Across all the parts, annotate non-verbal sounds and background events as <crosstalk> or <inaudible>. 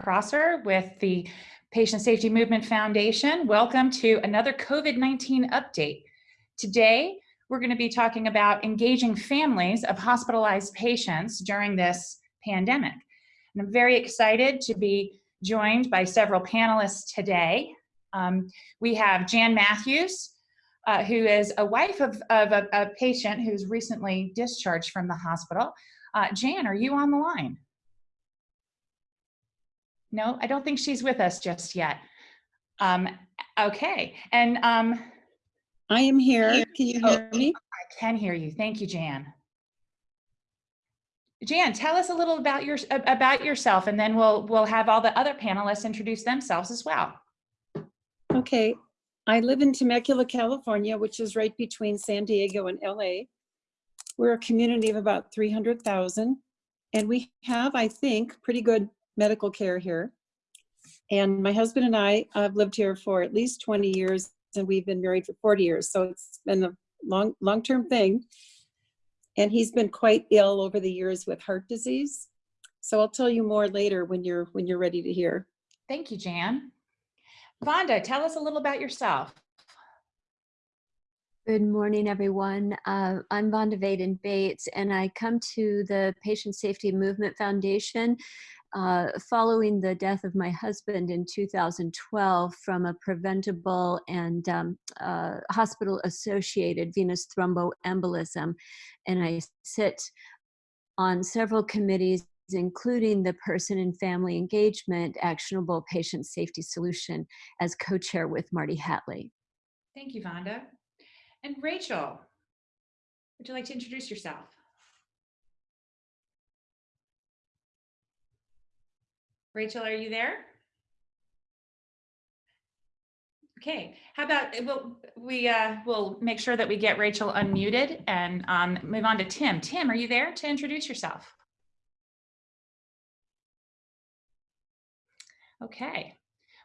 Prosser with the Patient Safety Movement Foundation. Welcome to another COVID-19 update. Today, we're going to be talking about engaging families of hospitalized patients during this pandemic. And I'm very excited to be joined by several panelists today. Um, we have Jan Matthews, uh, who is a wife of, of a, a, patient who's recently discharged from the hospital. Uh, Jan, are you on the line? No, I don't think she's with us just yet. Um, okay, and um, I am here. Can you hear oh, me? I can hear you. Thank you, Jan. Jan, tell us a little about your about yourself, and then we'll we'll have all the other panelists introduce themselves as well. Okay, I live in Temecula, California, which is right between San Diego and LA. We're a community of about 300,000, and we have, I think, pretty good medical care here. And my husband and I have lived here for at least 20 years and we've been married for 40 years. So it's been a long, long-term thing. And he's been quite ill over the years with heart disease. So I'll tell you more later when you're when you're ready to hear. Thank you, Jan. Vonda, tell us a little about yourself. Good morning, everyone. Uh, I'm Vonda Vaden Bates, and I come to the Patient Safety Movement Foundation uh, following the death of my husband in 2012 from a preventable and um, uh, hospital associated venous thromboembolism. And I sit on several committees including the person and family engagement actionable patient safety solution as co-chair with Marty Hatlie. Thank you, Vonda. And Rachel, would you like to introduce yourself? Rachel, are you there? Okay, how about we'll, we uh, will make sure that we get Rachel unmuted and um, move on to Tim. Tim, are you there to introduce yourself? Okay,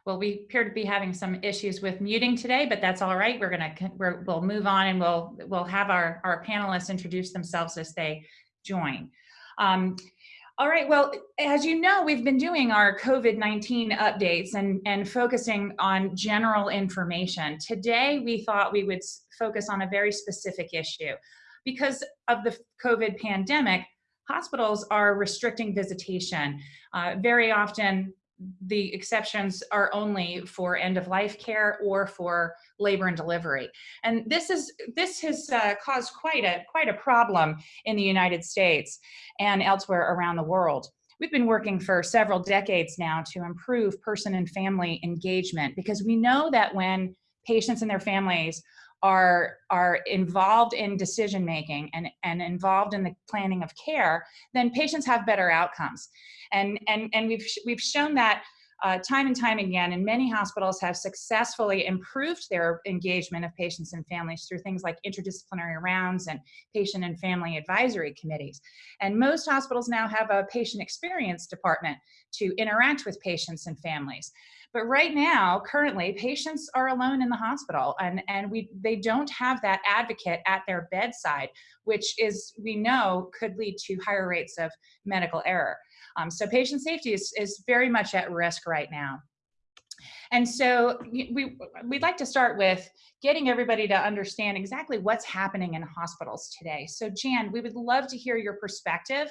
well, we appear to be having some issues with muting today, but that's all right. We're gonna we're, we'll move on and we'll we'll have our our panelists introduce themselves as they join. Um, all right, well, as you know, we've been doing our COVID-19 updates and, and focusing on general information. Today, we thought we would focus on a very specific issue. Because of the COVID pandemic, hospitals are restricting visitation. Uh, very often, the exceptions are only for end of life care or for labor and delivery. And this is this has uh, caused quite a quite a problem in the United States and elsewhere around the world. We've been working for several decades now to improve person and family engagement because we know that when patients and their families are are involved in decision making and and involved in the planning of care then patients have better outcomes and and and we've we've shown that uh, time and time again, and many hospitals have successfully improved their engagement of patients and families through things like interdisciplinary rounds and patient and family advisory committees. And most hospitals now have a patient experience department to interact with patients and families. But right now, currently, patients are alone in the hospital and, and we they don't have that advocate at their bedside, which is, we know, could lead to higher rates of medical error. Um, so patient safety is, is very much at risk right now. And so we, we'd like to start with getting everybody to understand exactly what's happening in hospitals today. So Jan, we would love to hear your perspective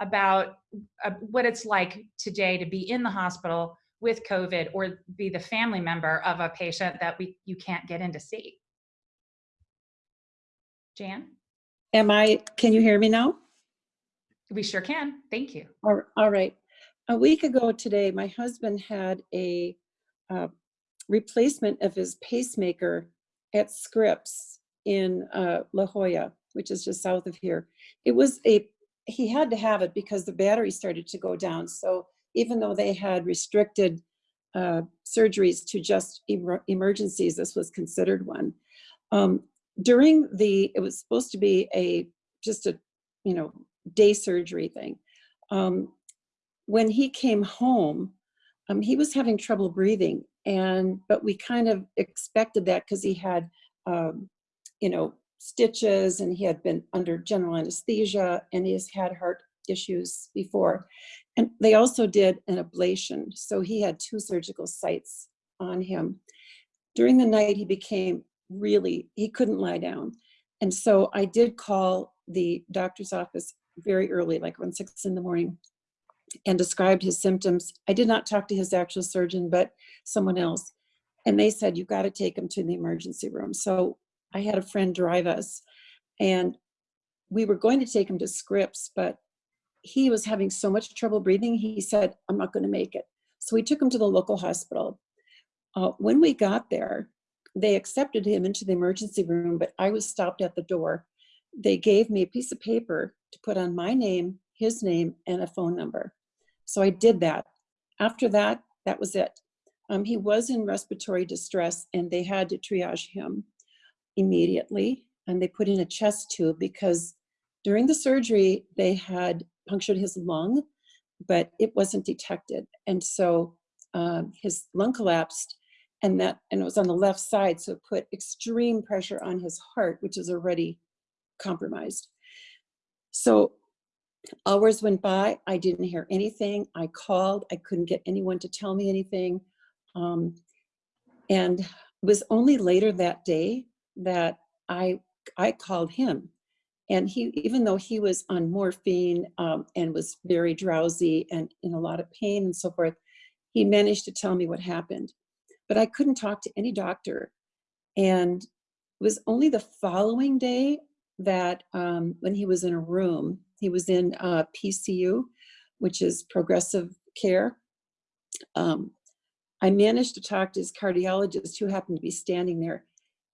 about uh, what it's like today to be in the hospital with COVID or be the family member of a patient that we you can't get in to see. Jan? Am I, can you hear me now? We sure can. Thank you. All right. A week ago today, my husband had a uh, replacement of his pacemaker at Scripps in uh, La Jolla, which is just south of here. It was a, he had to have it because the battery started to go down. So even though they had restricted uh, surgeries to just emer emergencies, this was considered one. Um, during the, it was supposed to be a, just a, you know, day surgery thing. Um, when he came home, um, he was having trouble breathing and, but we kind of expected that because he had, um, you know, stitches and he had been under general anesthesia and he has had heart issues before. And they also did an ablation. So he had two surgical sites on him. During the night, he became really, he couldn't lie down. And so I did call the doctor's office very early, like around six in the morning, and described his symptoms. I did not talk to his actual surgeon, but someone else. And they said, you got to take him to the emergency room. So I had a friend drive us, and we were going to take him to Scripps, but he was having so much trouble breathing. He said, I'm not going to make it. So we took him to the local hospital. Uh, when we got there, they accepted him into the emergency room, but I was stopped at the door. They gave me a piece of paper to put on my name, his name, and a phone number. So I did that. After that, that was it. Um, he was in respiratory distress and they had to triage him immediately. And they put in a chest tube because during the surgery, they had punctured his lung, but it wasn't detected. And so um, his lung collapsed and that and it was on the left side so it put extreme pressure on his heart which is already compromised. So hours went by i didn't hear anything. I called i couldn't get anyone to tell me anything. Um, and it was only later that day that i i called him and he even though he was on morphine um, and was very drowsy and in a lot of pain and so forth he managed to tell me what happened but I couldn't talk to any doctor. And it was only the following day that um, when he was in a room, he was in uh, PCU, which is progressive care. Um, I managed to talk to his cardiologist who happened to be standing there.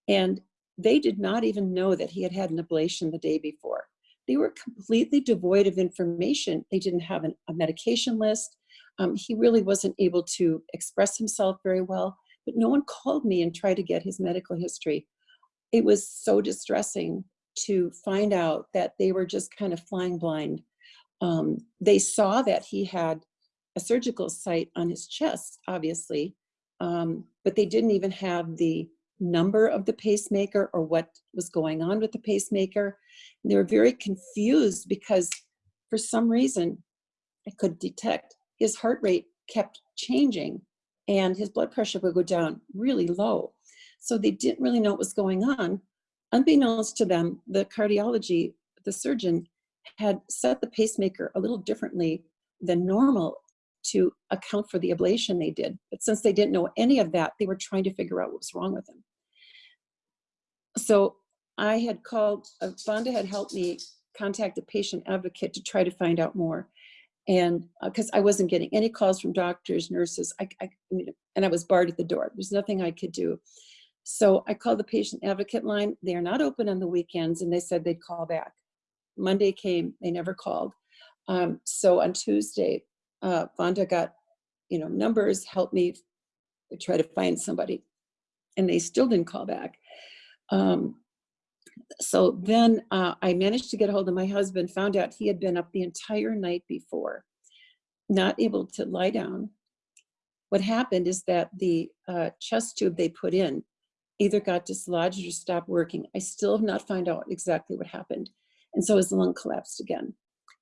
And they did not even know that he had had an ablation the day before. They were completely devoid of information. They didn't have an, a medication list. Um, he really wasn't able to express himself very well but no one called me and tried to get his medical history. It was so distressing to find out that they were just kind of flying blind. Um, they saw that he had a surgical site on his chest, obviously, um, but they didn't even have the number of the pacemaker or what was going on with the pacemaker. And they were very confused because for some reason I could detect his heart rate kept changing and his blood pressure would go down really low. So they didn't really know what was going on. Unbeknownst to them, the cardiology, the surgeon had set the pacemaker a little differently than normal to account for the ablation they did. But since they didn't know any of that, they were trying to figure out what was wrong with him. So I had called, uh, Vonda had helped me contact a patient advocate to try to find out more and because uh, I wasn't getting any calls from doctors, nurses, I, I, and I was barred at the door. There's nothing I could do. So I called the patient advocate line. They are not open on the weekends, and they said they'd call back. Monday came, they never called. Um, so on Tuesday, uh, Vonda got, you know, numbers, helped me try to find somebody, and they still didn't call back. Um, so then uh, I managed to get a hold of my husband, found out he had been up the entire night before, not able to lie down. What happened is that the uh, chest tube they put in either got dislodged or stopped working. I still have not found out exactly what happened. And so his lung collapsed again.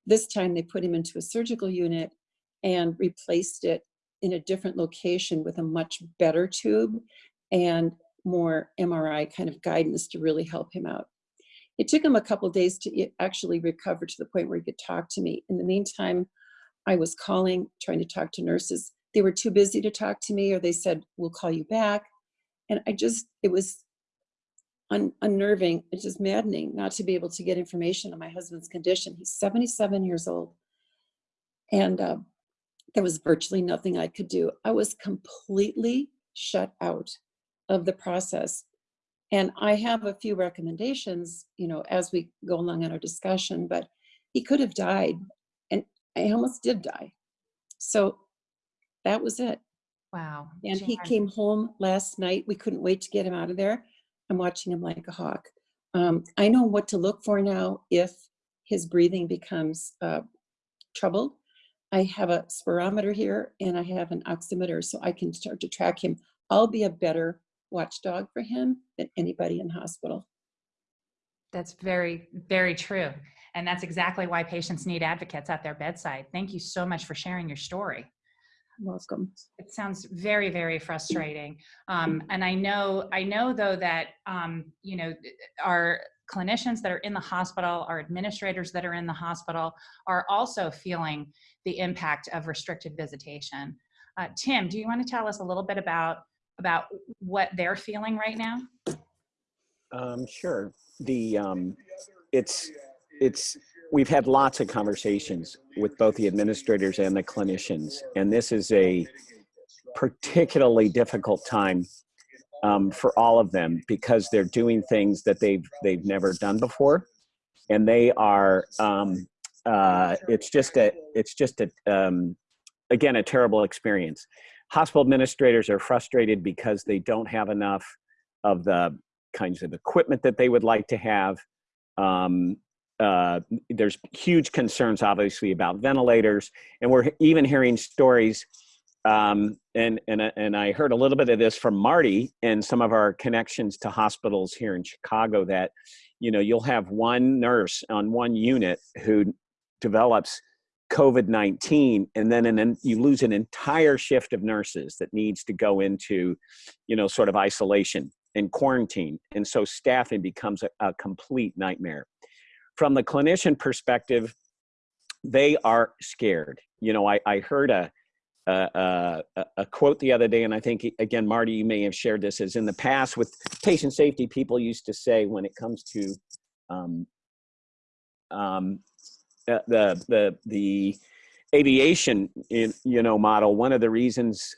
This time they put him into a surgical unit and replaced it in a different location with a much better tube and more MRI kind of guidance to really help him out. It took him a couple days to actually recover to the point where he could talk to me. In the meantime, I was calling, trying to talk to nurses. They were too busy to talk to me, or they said, we'll call you back. And I just, it was un unnerving, it's just maddening not to be able to get information on my husband's condition. He's 77 years old. And uh, there was virtually nothing I could do. I was completely shut out of the process. And I have a few recommendations, you know, as we go along in our discussion, but he could have died and I almost did die. So that was it. Wow. And he came home last night. We couldn't wait to get him out of there. I'm watching him like a hawk. Um, I know what to look for now if his breathing becomes uh, troubled. I have a spirometer here and I have an oximeter so I can start to track him. I'll be a better watchdog for him than anybody in hospital. That's very, very true. And that's exactly why patients need advocates at their bedside. Thank you so much for sharing your story. Welcome. It sounds very, very frustrating. Um, and I know, I know though that, um, you know, our clinicians that are in the hospital, our administrators that are in the hospital are also feeling the impact of restricted visitation. Uh, Tim, do you want to tell us a little bit about, about what they're feeling right now? Um, sure. The um, it's it's we've had lots of conversations with both the administrators and the clinicians, and this is a particularly difficult time um, for all of them because they're doing things that they've they've never done before, and they are. Um, uh, it's just a it's just a um, again a terrible experience. Hospital administrators are frustrated because they don't have enough of the kinds of equipment that they would like to have. Um, uh, there's huge concerns, obviously, about ventilators, and we're even hearing stories. Um, and and and I heard a little bit of this from Marty and some of our connections to hospitals here in Chicago. That you know you'll have one nurse on one unit who develops COVID 19, and then and you lose an entire shift of nurses that needs to go into, you know, sort of isolation and quarantine. And so staffing becomes a, a complete nightmare. From the clinician perspective, they are scared. You know, I, I heard a, a, a, a quote the other day, and I think, again, Marty, you may have shared this, is in the past with patient safety, people used to say when it comes to um, um, the, the, the aviation, you know, model, one of the reasons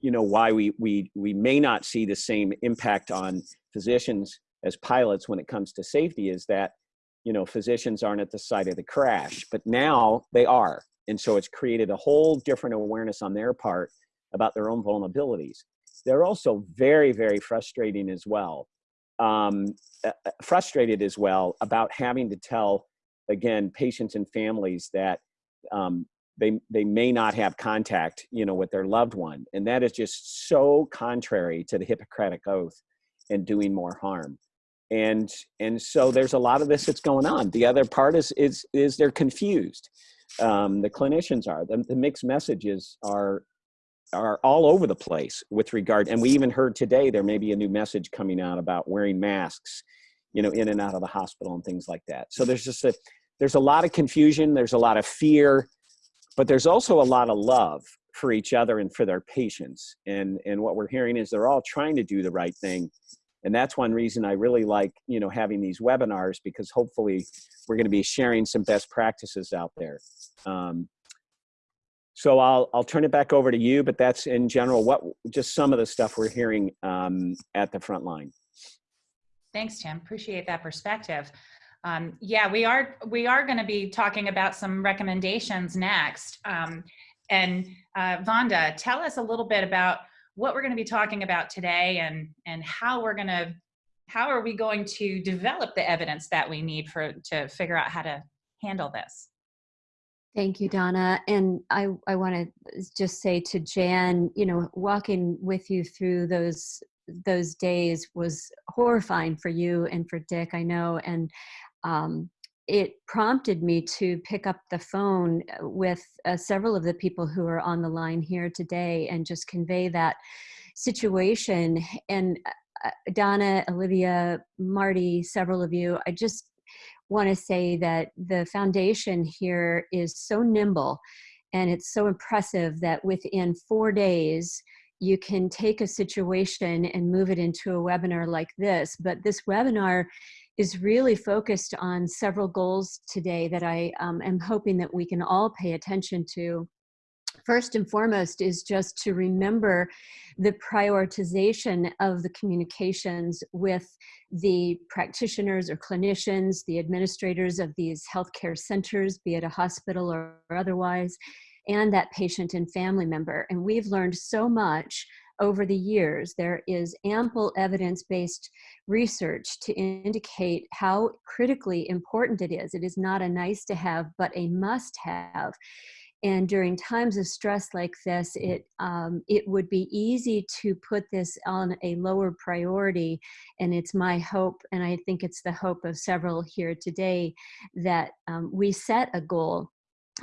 you know why we we we may not see the same impact on physicians as pilots when it comes to safety is that you know physicians aren't at the site of the crash but now they are and so it's created a whole different awareness on their part about their own vulnerabilities. They're also very very frustrating as well um, uh, frustrated as well about having to tell again patients and families that um, they they may not have contact you know with their loved one. And that is just so contrary to the hippocratic oath and doing more harm. And and so there's a lot of this that's going on. The other part is is is they're confused um, the clinicians are the, the mixed messages are are all over the place with regard and we even heard today there may be a new message coming out about wearing masks you know in and out of the hospital and things like that so there's just a there's a lot of confusion there's a lot of fear but there's also a lot of love for each other and for their patients. And, and what we're hearing is they're all trying to do the right thing. And that's one reason I really like, you know, having these webinars because hopefully we're going to be sharing some best practices out there. Um, so I'll, I'll turn it back over to you, but that's in general what just some of the stuff we're hearing um, at the front line. Thanks, Tim. Appreciate that perspective. Um, yeah, we are we are going to be talking about some recommendations next. Um, and uh, Vonda, tell us a little bit about what we're going to be talking about today and and how we're going to how are we going to develop the evidence that we need for to figure out how to handle this. Thank you, Donna. And I, I want to just say to Jan, you know, walking with you through those those days was horrifying for you and for Dick, I know. And um, it prompted me to pick up the phone uh, with uh, several of the people who are on the line here today and just convey that situation. And uh, uh Donna, Olivia, Marty, several of you, I just want to say that the foundation here is so nimble and it's so impressive that within four days, you can take a situation and move it into a webinar like this. But this webinar is really focused on several goals today that I um, am hoping that we can all pay attention to. First and foremost is just to remember the prioritization of the communications with the practitioners or clinicians, the administrators of these healthcare centers, be it a hospital or otherwise, and that patient and family member. And we've learned so much over the years. There is ample evidence-based research to indicate how critically important it is. It is not a nice to have, but a must have. And during times of stress like this, it, um, it would be easy to put this on a lower priority. And it's my hope, and I think it's the hope of several here today, that um, we set a goal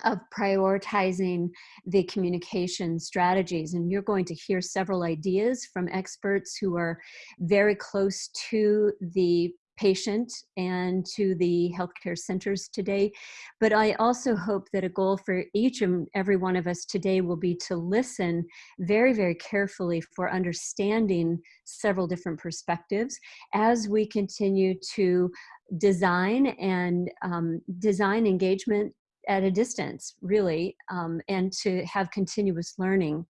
of prioritizing the communication strategies. And you're going to hear several ideas from experts who are very close to the patient and to the healthcare centers today. But I also hope that a goal for each and every one of us today will be to listen very, very carefully for understanding several different perspectives as we continue to design and um, design engagement at a distance, really, um, and to have continuous learning.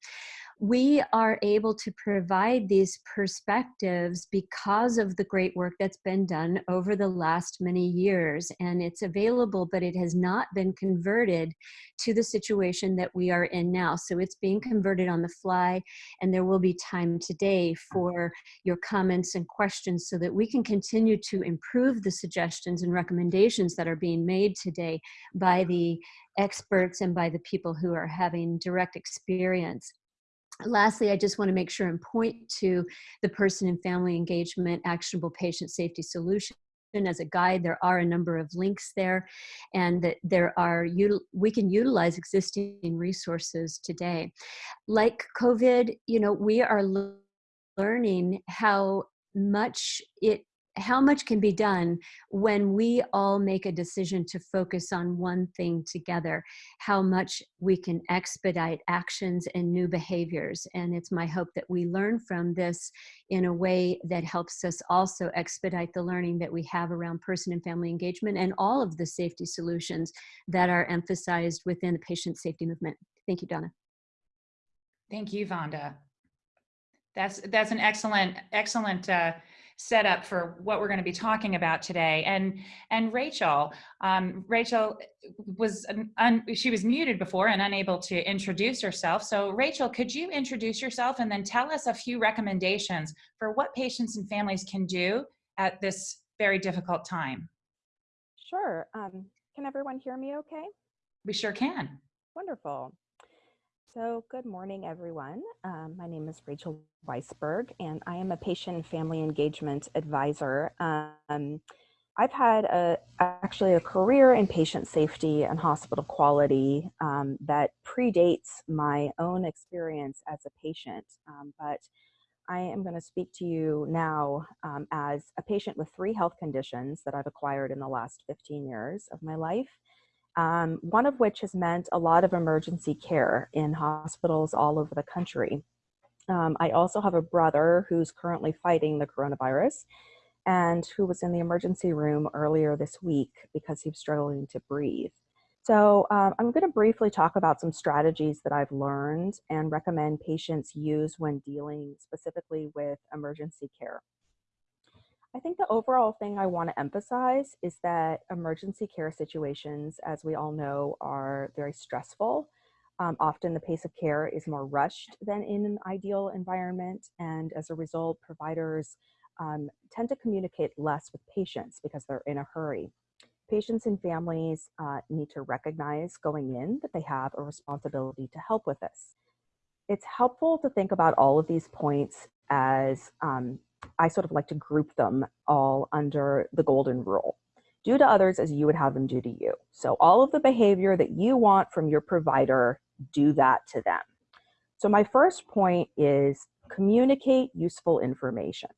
We are able to provide these perspectives because of the great work that's been done over the last many years. And it's available, but it has not been converted to the situation that we are in now. So it's being converted on the fly, and there will be time today for your comments and questions so that we can continue to improve the suggestions and recommendations that are being made today by the experts and by the people who are having direct experience. Lastly, I just want to make sure and point to the person and family engagement actionable patient safety solution as a guide. There are a number of links there and that there are we can utilize existing resources today. Like covid you know we are learning how much it how much can be done when we all make a decision to focus on one thing together, how much we can expedite actions and new behaviors. And it's my hope that we learn from this in a way that helps us also expedite the learning that we have around person and family engagement and all of the safety solutions that are emphasized within the patient safety movement. Thank you, Donna. Thank you, Vonda. That's that's an excellent, excellent uh, setup for what we're going to be talking about today. And and Rachel, um, Rachel was un, she was muted before and unable to introduce herself. So Rachel, could you introduce yourself and then tell us a few recommendations for what patients and families can do at this very difficult time? Sure. Um, can everyone hear me okay? We sure can. Wonderful. So good morning, everyone. Um, my name is Rachel Weisberg, and I am a patient family engagement advisor. Um, I've had a, actually a career in patient safety and hospital quality um, that predates my own experience as a patient, um, but I am going to speak to you now um, as a patient with three health conditions that I've acquired in the last 15 years of my life um, one of which has meant a lot of emergency care in hospitals all over the country. Um, I also have a brother who's currently fighting the coronavirus and who was in the emergency room earlier this week because he was struggling to breathe. So um, I'm going to briefly talk about some strategies that I've learned and recommend patients use when dealing specifically with emergency care. I think the overall thing I want to emphasize is that emergency care situations, as we all know, are very stressful. Um, often the pace of care is more rushed than in an ideal environment, and as a result, providers um, tend to communicate less with patients because they're in a hurry. Patients and families uh, need to recognize going in that they have a responsibility to help with this. It's helpful to think about all of these points as um, I sort of like to group them all under the golden rule. Do to others as you would have them do to you. So all of the behavior that you want from your provider, do that to them. So my first point is communicate useful information.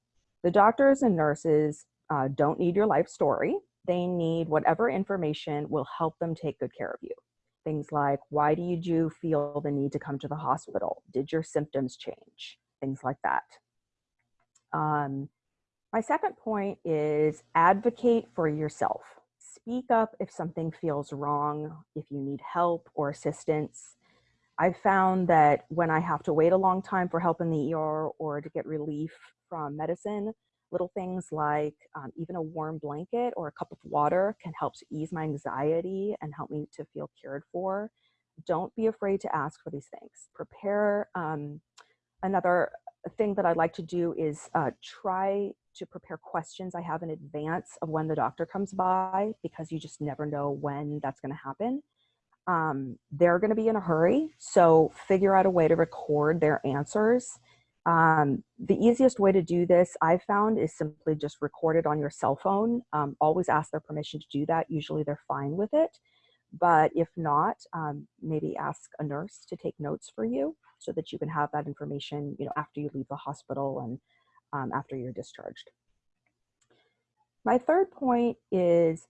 The doctors and nurses uh, don't need your life story. They need whatever information will help them take good care of you. Things like, why do you feel the need to come to the hospital? Did your symptoms change? Things like that. Um, my second point is advocate for yourself. Speak up if something feels wrong, if you need help or assistance. I've found that when I have to wait a long time for help in the ER or to get relief from medicine, little things like um, even a warm blanket or a cup of water can help to ease my anxiety and help me to feel cared for. Don't be afraid to ask for these things. Prepare um, another thing that I'd like to do is uh, try to prepare questions I have in advance of when the doctor comes by because you just never know when that's going to happen. Um, they're going to be in a hurry, so figure out a way to record their answers. Um, the easiest way to do this, I've found, is simply just record it on your cell phone. Um, always ask their permission to do that. Usually they're fine with it. But if not, um, maybe ask a nurse to take notes for you so that you can have that information, you know, after you leave the hospital and um, after you're discharged. My third point is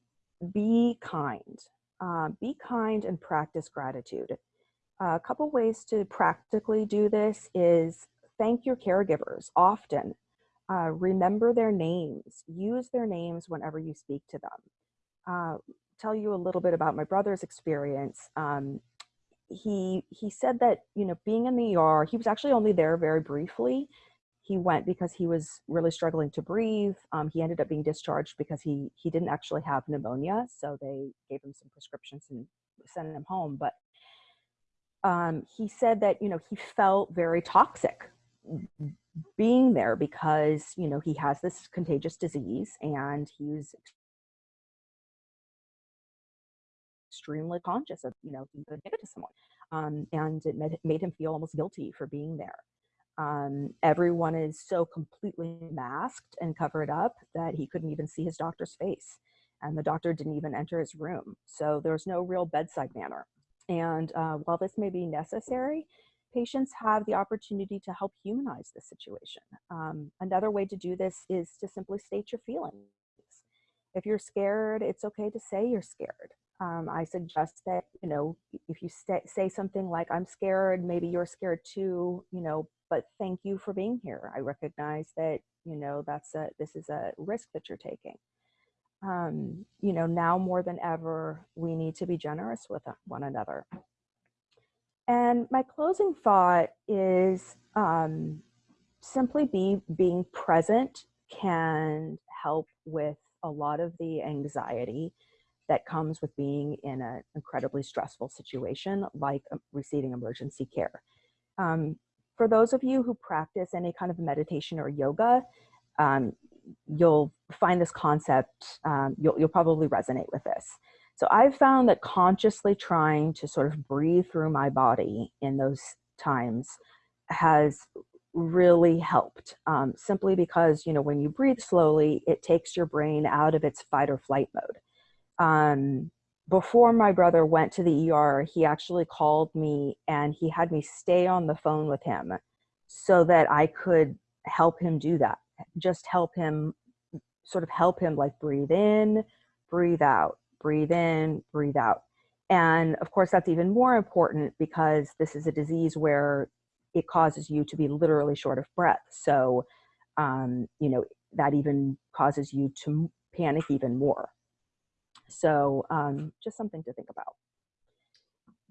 be kind. Uh, be kind and practice gratitude. A couple ways to practically do this is thank your caregivers often. Uh, remember their names. Use their names whenever you speak to them. Uh, tell you a little bit about my brother's experience. Um, he he said that you know being in the ER, he was actually only there very briefly. He went because he was really struggling to breathe. Um, he ended up being discharged because he he didn't actually have pneumonia, so they gave him some prescriptions and sent him home. But um, he said that you know he felt very toxic being there because you know he has this contagious disease and he's extremely conscious of you know he could give it to someone um, and it made, made him feel almost guilty for being there um, everyone is so completely masked and covered up that he couldn't even see his doctor's face and the doctor didn't even enter his room so there's no real bedside manner and uh, while this may be necessary patients have the opportunity to help humanize the situation. Um, another way to do this is to simply state your feelings. If you're scared, it's okay to say you're scared. Um, I suggest that, you know, if you say something like, I'm scared, maybe you're scared too, you know, but thank you for being here. I recognize that, you know, that's a, this is a risk that you're taking. Um, you know, now more than ever, we need to be generous with one another. And my closing thought is um, simply be being present can help with a lot of the anxiety that comes with being in an incredibly stressful situation like um, receiving emergency care. Um, for those of you who practice any kind of meditation or yoga, um, you'll find this concept, um, you'll, you'll probably resonate with this. So I've found that consciously trying to sort of breathe through my body in those times has really helped um, simply because, you know, when you breathe slowly, it takes your brain out of its fight or flight mode. Um, before my brother went to the ER, he actually called me and he had me stay on the phone with him so that I could help him do that. Just help him, sort of help him like breathe in, breathe out, breathe in, breathe out. And of course, that's even more important because this is a disease where it causes you to be literally short of breath. So, um, you know, that even causes you to panic even more. So um, just something to think about.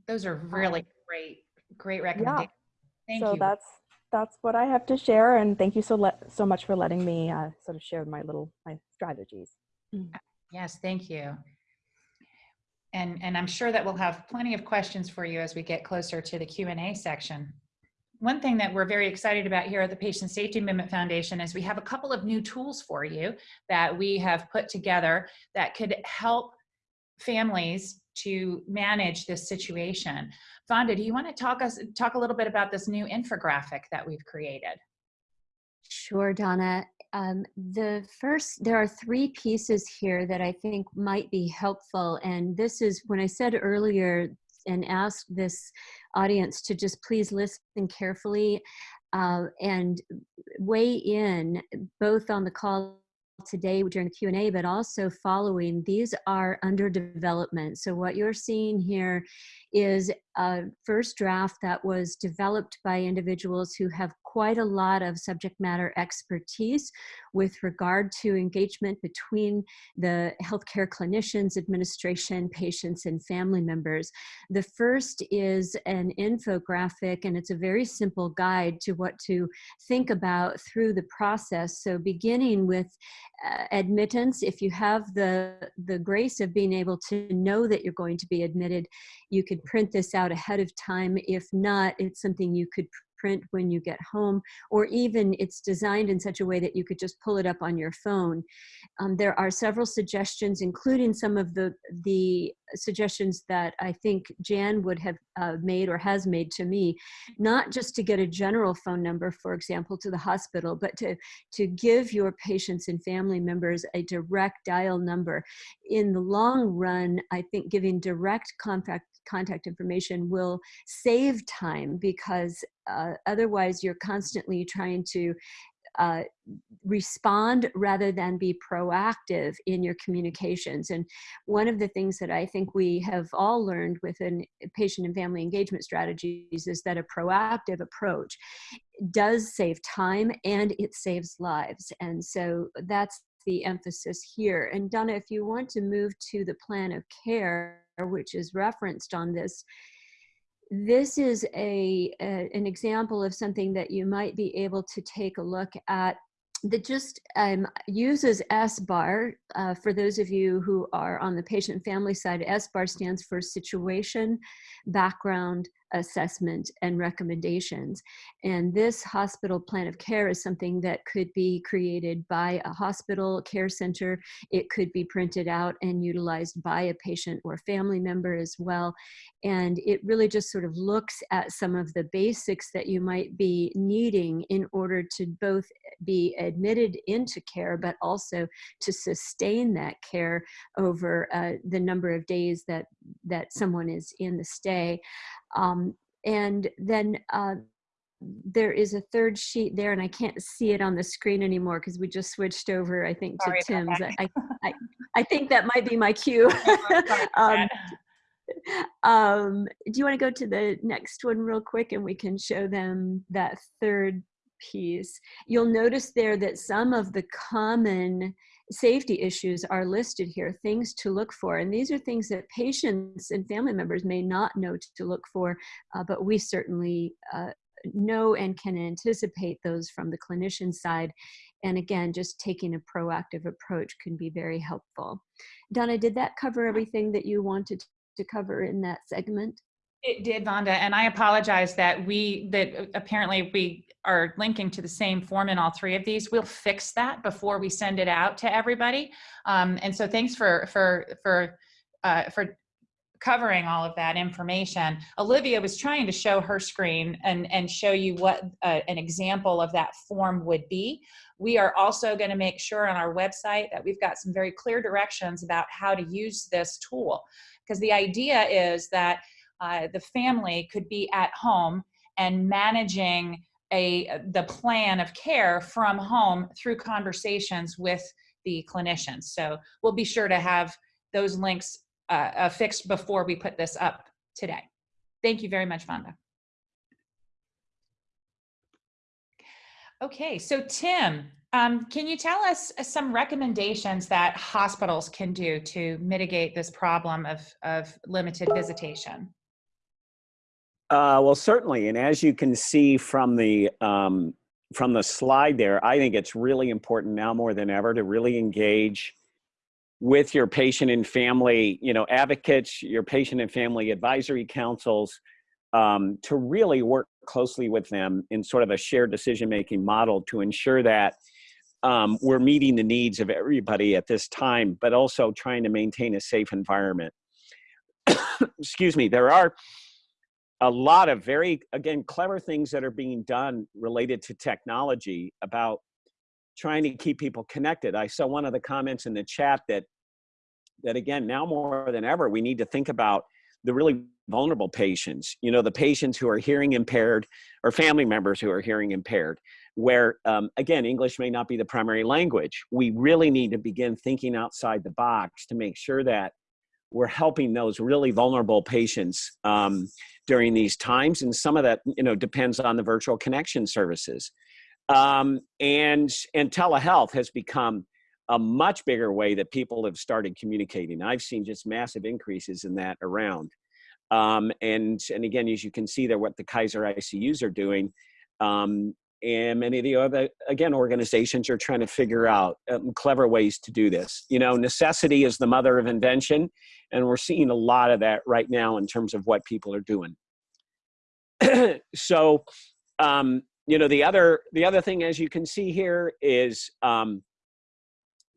Those are really great, great recommendations. Yeah. Thank so you. that's that's what I have to share, and thank you so so much for letting me uh, sort of share my little my strategies. Yes, thank you. And, and I'm sure that we'll have plenty of questions for you as we get closer to the Q&A section. One thing that we're very excited about here at the Patient Safety Movement Foundation is we have a couple of new tools for you that we have put together that could help families to manage this situation. Vonda, do you want to talk us talk a little bit about this new infographic that we've created? Sure, Donna. Um, the first, there are three pieces here that I think might be helpful. And this is when I said earlier and ask this audience to just please listen carefully uh, and weigh in both on the call today during the Q&A, but also following, these are under development. So what you're seeing here is first draft that was developed by individuals who have quite a lot of subject matter expertise with regard to engagement between the healthcare clinicians, administration, patients, and family members. The first is an infographic, and it's a very simple guide to what to think about through the process. So beginning with uh, admittance, if you have the, the grace of being able to know that you're going to be admitted, you could print this out ahead of time. If not, it's something you could print when you get home, or even it's designed in such a way that you could just pull it up on your phone. Um, there are several suggestions, including some of the, the suggestions that I think Jan would have uh, made or has made to me, not just to get a general phone number, for example, to the hospital, but to, to give your patients and family members a direct dial number. In the long run, I think giving direct contact contact information will save time because uh, otherwise you're constantly trying to uh, respond rather than be proactive in your communications. And one of the things that I think we have all learned within patient and family engagement strategies is that a proactive approach does save time and it saves lives. And so that's the emphasis here. And Donna, if you want to move to the plan of care, which is referenced on this, this is a, a, an example of something that you might be able to take a look at that just um, uses SBAR. Uh, for those of you who are on the patient family side, SBAR stands for situation, background, assessment and recommendations. And this hospital plan of care is something that could be created by a hospital care center. It could be printed out and utilized by a patient or family member as well. And it really just sort of looks at some of the basics that you might be needing in order to both be admitted into care, but also to sustain that care over uh, the number of days that, that someone is in the stay. Um, and then uh, there is a third sheet there and I can't see it on the screen anymore because we just switched over, I think, to Tim's. I, I, I think that might be my cue. <laughs> <laughs> um, <laughs> um, do you want to go to the next one real quick and we can show them that third piece? You'll notice there that some of the common safety issues are listed here, things to look for. And these are things that patients and family members may not know to look for, uh, but we certainly uh, know and can anticipate those from the clinician side. And again, just taking a proactive approach can be very helpful. Donna, did that cover everything that you wanted to cover in that segment? It did, Vonda, and I apologize that we, that apparently we are linking to the same form in all three of these. We'll fix that before we send it out to everybody. Um, and so thanks for, for, for, uh, for covering all of that information. Olivia was trying to show her screen and, and show you what uh, an example of that form would be. We are also going to make sure on our website that we've got some very clear directions about how to use this tool. Because the idea is that uh, the family could be at home and managing a the plan of care from home through conversations with the clinicians. So we'll be sure to have those links uh, uh, fixed before we put this up today. Thank you very much, Vonda. Okay, so Tim, um, can you tell us some recommendations that hospitals can do to mitigate this problem of, of limited visitation? Uh, well, certainly, and as you can see from the um, from the slide there, I think it's really important now more than ever to really engage with your patient and family, you know, advocates, your patient and family advisory councils, um, to really work closely with them in sort of a shared decision-making model to ensure that um, we're meeting the needs of everybody at this time, but also trying to maintain a safe environment. <coughs> Excuse me, there are a lot of very, again, clever things that are being done related to technology about trying to keep people connected. I saw one of the comments in the chat that, that again, now more than ever, we need to think about the really vulnerable patients, you know, the patients who are hearing impaired or family members who are hearing impaired, where, um, again, English may not be the primary language. We really need to begin thinking outside the box to make sure that we're helping those really vulnerable patients um, during these times. And some of that, you know, depends on the virtual connection services. Um, and, and telehealth has become a much bigger way that people have started communicating. I've seen just massive increases in that around. Um, and, and again, as you can see there, what the Kaiser ICUs are doing, um, and many of the other, again, organizations are trying to figure out um, clever ways to do this. You know, necessity is the mother of invention, and we're seeing a lot of that right now in terms of what people are doing. <clears throat> so um, you know, the other the other thing, as you can see here, is um,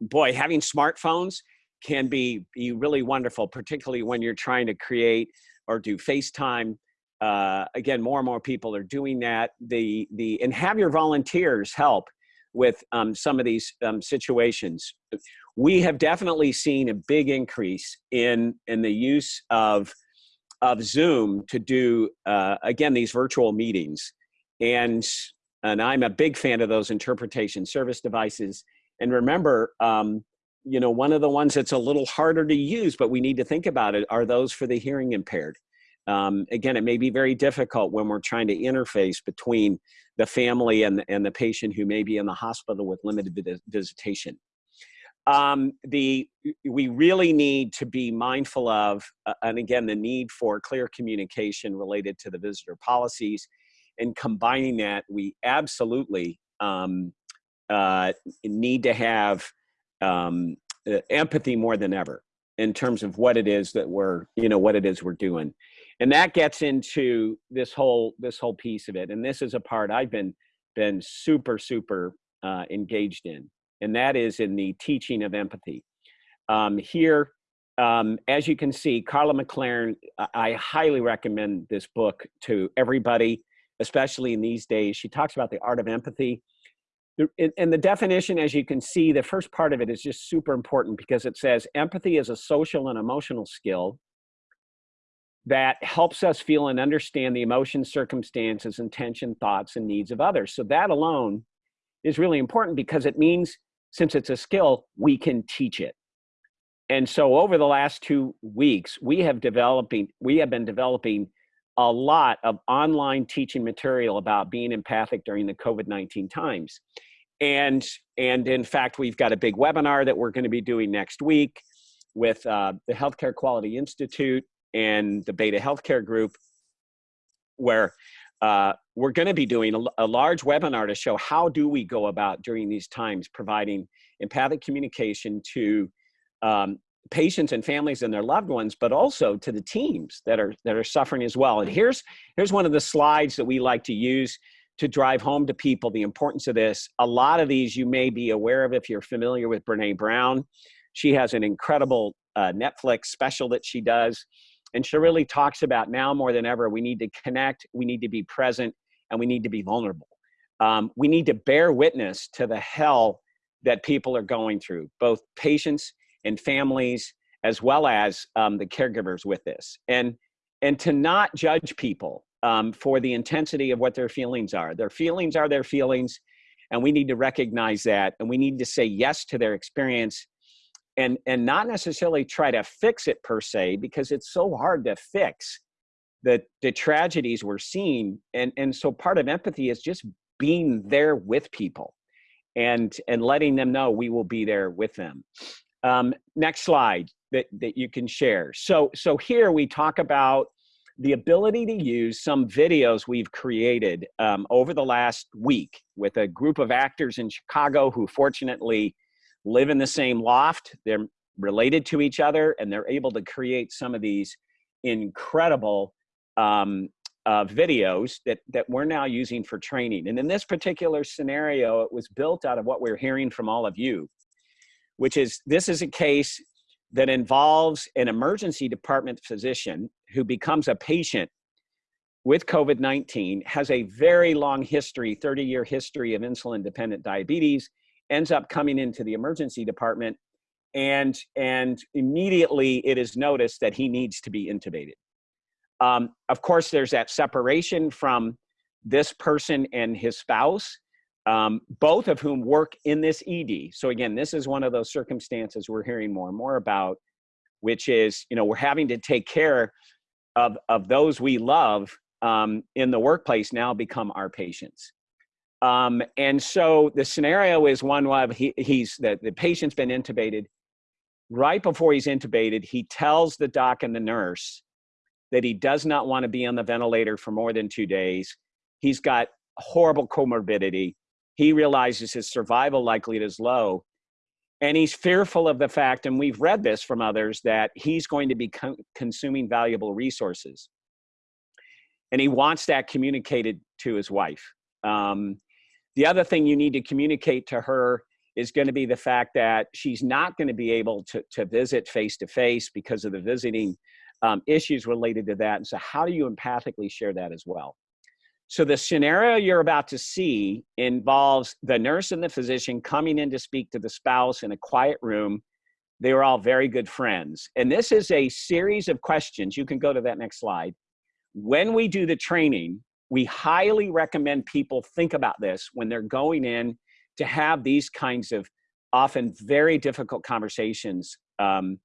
boy, having smartphones can be be really wonderful, particularly when you're trying to create or do FaceTime. Uh, again, more and more people are doing that. The the and have your volunteers help with um, some of these um, situations. We have definitely seen a big increase in in the use of of Zoom to do uh, again these virtual meetings, and and I'm a big fan of those interpretation service devices. And remember, um, you know, one of the ones that's a little harder to use, but we need to think about it, are those for the hearing impaired. Um, again, it may be very difficult when we're trying to interface between the family and, and the patient who may be in the hospital with limited visitation. Um, the, we really need to be mindful of, uh, and again, the need for clear communication related to the visitor policies. And combining that, we absolutely um, uh, need to have um, empathy more than ever in terms of what it is that we're, you know, what it is we're doing. And that gets into this whole, this whole piece of it. And this is a part I've been, been super, super uh, engaged in. And that is in the teaching of empathy. Um, here, um, as you can see, Karla McLaren, I highly recommend this book to everybody, especially in these days. She talks about the art of empathy and the definition, as you can see, the first part of it is just super important because it says empathy is a social and emotional skill that helps us feel and understand the emotions, circumstances, intention, thoughts, and needs of others. So that alone is really important because it means since it's a skill, we can teach it. And so over the last two weeks, we have developing, we have been developing a lot of online teaching material about being empathic during the COVID-19 times. And, and in fact, we've got a big webinar that we're gonna be doing next week with uh, the Healthcare Quality Institute and the Beta Healthcare Group, where uh, we're gonna be doing a, a large webinar to show how do we go about during these times providing empathic communication to um, patients and families and their loved ones, but also to the teams that are that are suffering as well. And here's here's one of the slides that we like to use to drive home to people the importance of this. A lot of these you may be aware of if you're familiar with Brene Brown. She has an incredible uh, Netflix special that she does. And she really talks about now more than ever, we need to connect, we need to be present, and we need to be vulnerable. Um, we need to bear witness to the hell that people are going through, both patients and families, as well as um, the caregivers with this. And, and to not judge people um, for the intensity of what their feelings are. Their feelings are their feelings, and we need to recognize that, and we need to say yes to their experience and, and not necessarily try to fix it per se, because it's so hard to fix the, the tragedies we're seeing. And, and so part of empathy is just being there with people and, and letting them know we will be there with them. Um, next slide that, that you can share. So, so here we talk about the ability to use some videos we've created um, over the last week with a group of actors in Chicago who fortunately live in the same loft. They're related to each other and they're able to create some of these incredible um, uh, videos that, that we're now using for training. And in this particular scenario, it was built out of what we're hearing from all of you which is this is a case that involves an emergency department physician who becomes a patient with COVID-19, has a very long history, 30 year history of insulin dependent diabetes, ends up coming into the emergency department and, and immediately it is noticed that he needs to be intubated. Um, of course, there's that separation from this person and his spouse um, both of whom work in this ED. So again, this is one of those circumstances we're hearing more and more about, which is, you know, we're having to take care of, of those we love um, in the workplace now become our patients. Um, and so the scenario is one where he, he's, the, the patient's been intubated. Right before he's intubated, he tells the doc and the nurse that he does not want to be on the ventilator for more than two days. He's got horrible comorbidity he realizes his survival likelihood is low. And he's fearful of the fact, and we've read this from others, that he's going to be con consuming valuable resources. And he wants that communicated to his wife. Um, the other thing you need to communicate to her is going to be the fact that she's not going to be able to, to visit face to face because of the visiting um, issues related to that. And so, how do you empathically share that as well? So, the scenario you're about to see involves the nurse and the physician coming in to speak to the spouse in a quiet room. They were all very good friends. And this is a series of questions. You can go to that next slide. When we do the training, we highly recommend people think about this when they're going in to have these kinds of often very difficult conversations um,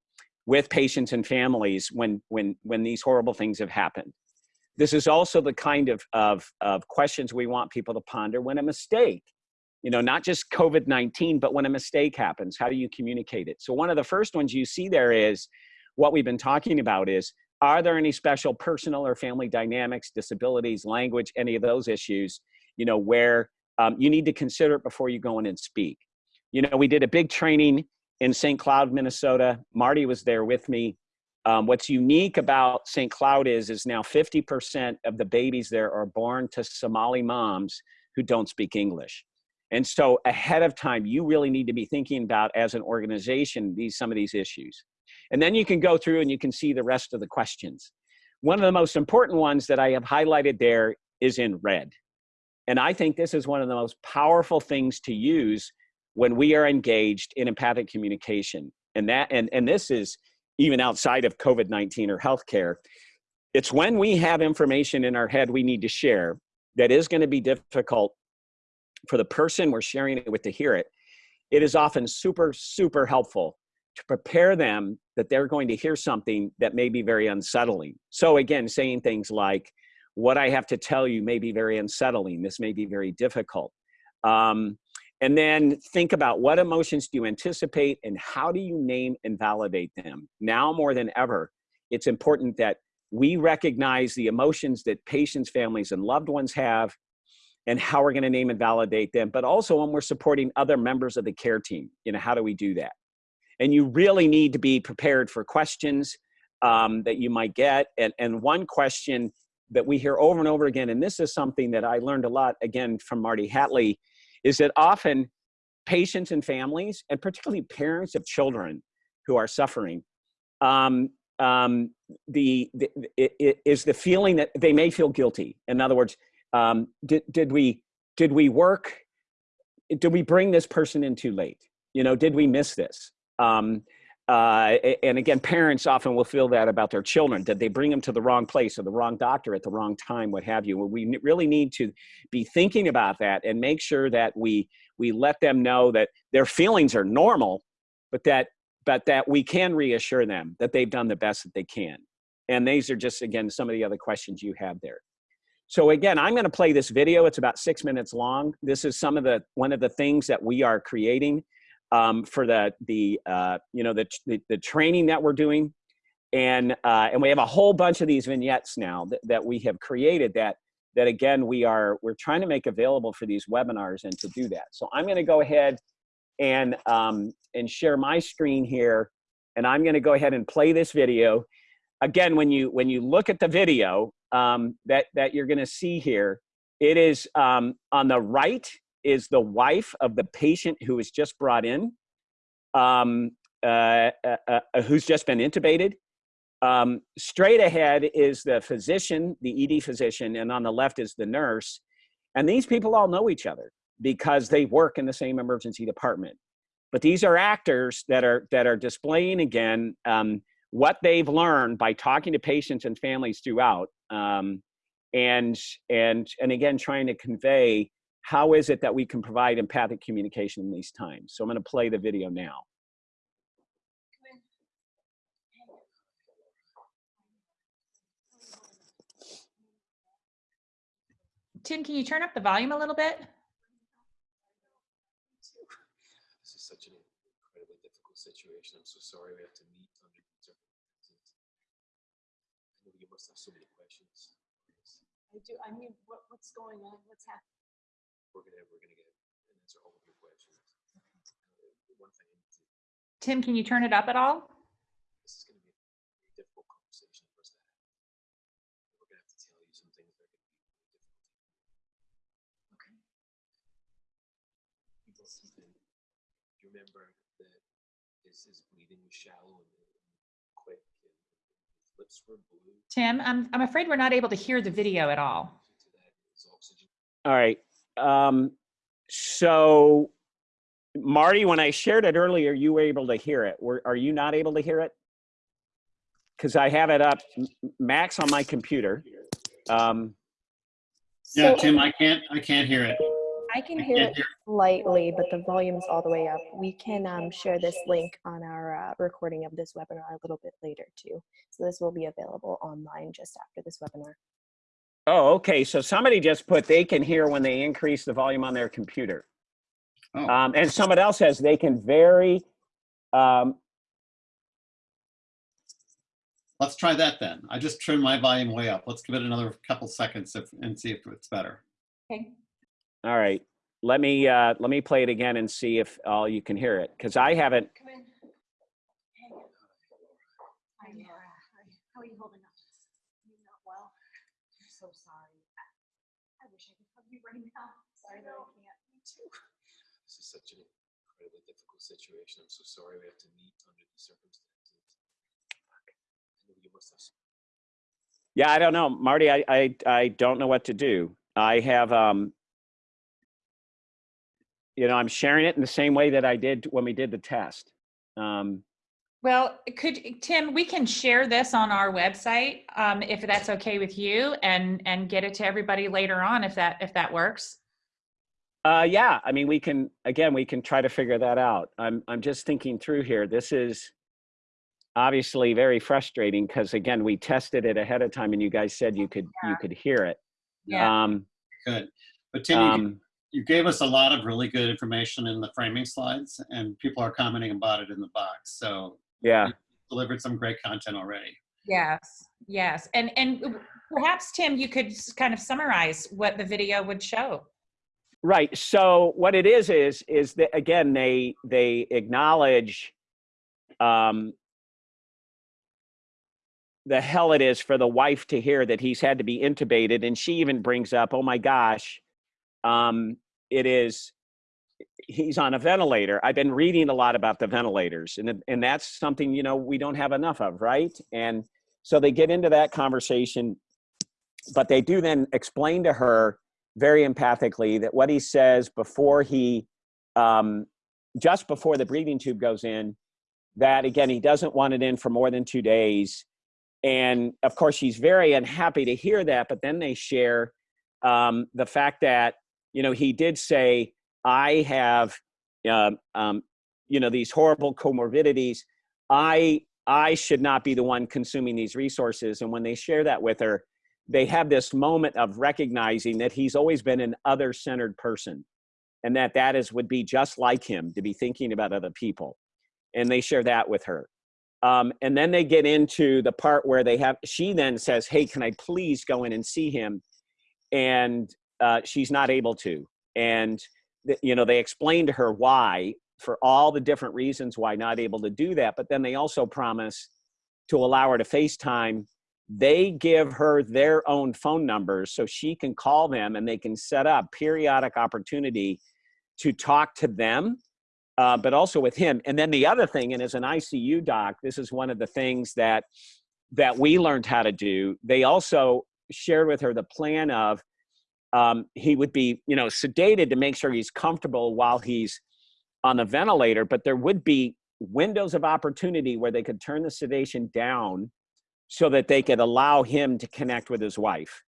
with patients and families when when when these horrible things have happened. This is also the kind of of, of questions we want people to ponder when a mistake, you know, not just COVID nineteen, but when a mistake happens, how do you communicate it? So one of the first ones you see there is what we've been talking about is are there any special personal or family dynamics, disabilities, language, any of those issues, you know, where um, you need to consider it before you go in and speak. You know, we did a big training in St. Cloud, Minnesota. Marty was there with me. Um, what's unique about St. Cloud is, is now 50% of the babies there are born to Somali moms who don't speak English. And so ahead of time, you really need to be thinking about as an organization, these, some of these issues. And then you can go through and you can see the rest of the questions. One of the most important ones that I have highlighted there is in red. And I think this is one of the most powerful things to use when we are engaged in empathic communication. And that and, and this is even outside of COVID-19 or healthcare. It's when we have information in our head we need to share that is going to be difficult for the person we're sharing it with to hear it. It is often super, super helpful to prepare them that they're going to hear something that may be very unsettling. So again, saying things like, what I have to tell you may be very unsettling. This may be very difficult. Um, and then think about what emotions do you anticipate and how do you name and validate them? Now more than ever, it's important that we recognize the emotions that patients, families, and loved ones have and how we're going to name and validate them, but also when we're supporting other members of the care team, you know, how do we do that? And you really need to be prepared for questions um, that you might get. And, and one question that we hear over and over again, and this is something that I learned a lot again from Marty Hatlie, is that often patients and families, and particularly parents of children who are suffering, um, um, the, the it, it is the feeling that they may feel guilty. In other words, um, did, did we did we work? Did we bring this person in too late? You know, did we miss this? Um, uh, and again, parents often will feel that about their children. Did they bring them to the wrong place or the wrong doctor at the wrong time, what have you? Well, we really need to be thinking about that and make sure that we we let them know that their feelings are normal, but that but that we can reassure them that they've done the best that they can. And these are just again some of the other questions you have there. So again, I'm going to play this video. It's about six minutes long. This is some of the one of the things that we are creating um, for the the uh, you know the, the, the training that we're doing, and uh, and we have a whole bunch of these vignettes now that, that we have created that that again we are we're trying to make available for these webinars and to do that. So I'm going to go ahead and um, and share my screen here, and I'm going to go ahead and play this video. Again, when you when you look at the video um, that that you're going to see here, it is um, on the right is the wife of the patient who was just brought in, um, uh, uh, uh, who's just been intubated. Um, straight ahead is the physician, the ED physician, and on the left is the nurse. And these people all know each other because they work in the same emergency department. But these are actors that are that are displaying again um, what they've learned by talking to patients and families throughout, um, and and and again trying to convey how is it that we can provide empathic communication in these times? So I'm going to play the video now. Tim, can you turn up the volume a little bit? This is such an incredibly difficult situation. I'm so sorry we have to meet under these circumstances. I know you must have so many questions. I do, I mean, what, what's going on? What's happening? we're gonna we're gonna get answer all. Uh, one thing. Tim, can you turn it up at all? This is gonna be a difficult conversation for us to have. We're gonna have to tell you some things that are gonna be really difficult. Okay. You you remember that his, is bleeding shallow and, quick and his lips were blue. Tim, I'm I'm afraid we're not able to hear the video at all. All right. Um, so Marty, when I shared it earlier, you were able to hear it. Were, are you not able to hear it? Because I have it up, Max on my computer. Um, Yeah, So Tim, I can't, I can't hear it. I can I hear it hear. slightly, but the volume's all the way up. We can um, share this link on our uh, recording of this webinar a little bit later too. So this will be available online just after this webinar. Oh, okay. So somebody just put they can hear when they increase the volume on their computer. Oh. Um, and someone else says they can vary. Um, Let's try that then. I just turned my volume way up. Let's give it another couple seconds if, and see if it's better. Okay. all right. Let me uh, let me play it again and see if all you can hear it because I haven't. Come in. Hey. Hi, Laura. Hi. How are you holding up? You not well? I'm so sorry. I wish I could hug you right now. Sorry that I can't. Me too. This is such an incredibly difficult situation. I'm so sorry we have to meet under these circumstances. I know you must have. Yeah, I don't know, Marty. I I I don't know what to do. I have um. You know, I'm sharing it in the same way that I did when we did the test. Um, Well, could, Tim, we can share this on our website, um, if that's okay with you and, and get it to everybody later on if that, if that works. Uh, yeah, I mean, we can, again, we can try to figure that out. I'm, I'm just thinking through here. This is obviously very frustrating because again, we tested it ahead of time and you guys said you could, you could hear it. Yeah. Um, Good. But Tim, you, um, you gave us a lot of really good information in the framing slides and people are commenting about it in the box. So yeah, delivered some great content already. Yes, yes. And, and perhaps, Tim, you could kind of summarize what the video would show. right. So what it is, is, is that again, they, they acknowledge, um, the hell it is for the wife to hear that he's had to be intubated. And she even brings up, oh my gosh, um, it is, he's on a ventilator. I've been reading a lot about the ventilators and, and that's something, you know, we don't have enough of, right? And so they get into that conversation, but they do then explain to her very empathically that what he says before he, um, just before the breathing tube goes in, that again, he doesn't want it in for more than two days. And of course, she's very unhappy to hear that. But then they share um, the fact that, you know, he did say, I have, um, um, you know, these horrible comorbidities. I, I should not be the one consuming these resources. And when they share that with her, they have this moment of recognizing that he's always been an other centered person and that that is would be just like him to be thinking about other people and they share that with her um, and then they get into the part where they have she then says hey can i please go in and see him and uh, she's not able to and you know they explain to her why for all the different reasons why not able to do that but then they also promise to allow her to facetime. They give her their own phone numbers so she can call them and they can set up periodic opportunity to talk to them uh, but also with him. And then the other thing and as an icu doc this is one of the things that that we learned how to do. They also shared with her the plan of um, he would be you know sedated to make sure he's comfortable while he's on the ventilator but there would be windows of opportunity where they could turn the sedation down so that they could allow him to connect with his wife.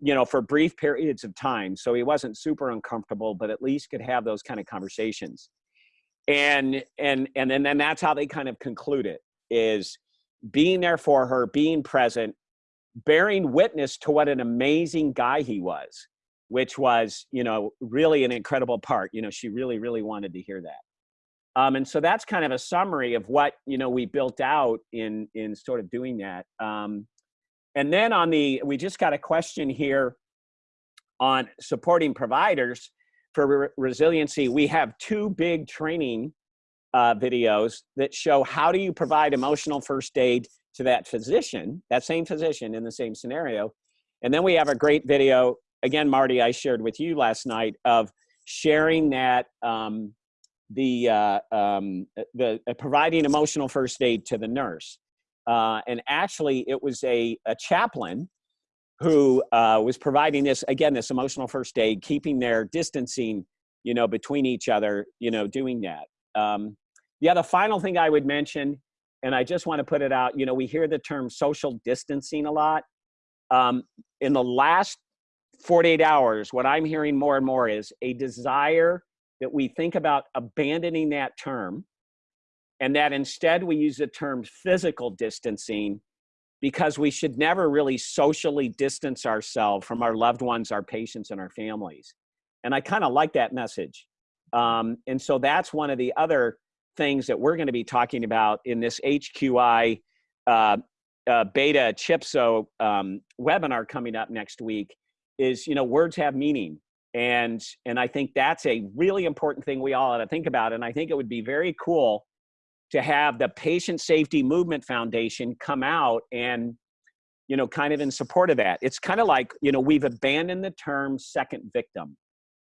You know for brief periods of time so he wasn't super uncomfortable but at least could have those kind of conversations. And and and then, then that's how they kind of conclude it is being there for her being present bearing witness to what an amazing guy he was which was you know really an incredible part you know she really really wanted to hear that. Um, and so that's kind of a summary of what you know we built out in in sort of doing that. Um, and then on the we just got a question here on supporting providers for re- resiliency. We have two big training uh, videos that show how do you provide emotional first aid to that physician that same physician in the same scenario. And then we have a great video again marty i shared with you last night of sharing that um, the uh, um, the uh, providing emotional first aid to the nurse, uh, and actually it was a, a chaplain who uh, was providing this again this emotional first aid, keeping their distancing, you know, between each other, you know, doing that. Um, yeah, the final thing I would mention, and I just want to put it out, you know, we hear the term social distancing a lot. Um, in the last 48 hours, what I'm hearing more and more is a desire that we think about abandoning that term and that instead we use the term physical distancing because we should never really socially distance ourselves from our loved ones, our patients, and our families. And I kind of like that message. Um, and so that's one of the other things that we're going to be talking about in this HQI uh, uh, beta CHPSO um, webinar coming up next week is, you know, words have meaning. And, and I think that's a really important thing we all ought to think about. And I think it would be very cool to have the Patient Safety Movement Foundation come out and, you know, kind of in support of that. It's kind of like, you know, we've abandoned the term second victim.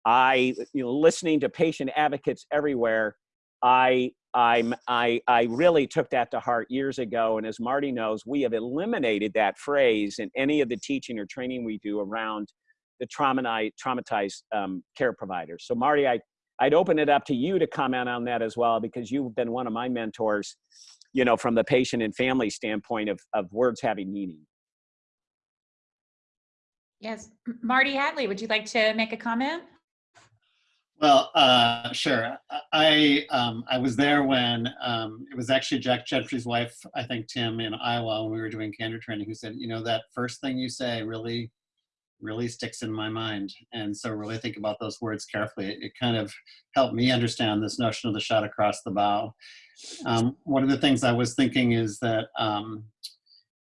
I, you know, listening to patient advocates everywhere, I, I'm, I, I really took that to heart years ago. And as Marty knows, we have eliminated that phrase in any of the teaching or training we do around the traumatized, traumatized um, care providers. So Marty, I, I'd open it up to you to comment on that as well, because you've been one of my mentors, you know, from the patient and family standpoint of, of words having meaning. Yes, Marty Hatlie, would you like to make a comment? Well, uh, sure. I um, I was there when um, it was actually Jack Gentry's wife, I think Tim in Iowa, when we were doing candor training, who said, you know, that first thing you say really, really sticks in my mind. And so really think about those words carefully. It, it kind of helped me understand this notion of the shot across the bow. Um, one of the things I was thinking is that um,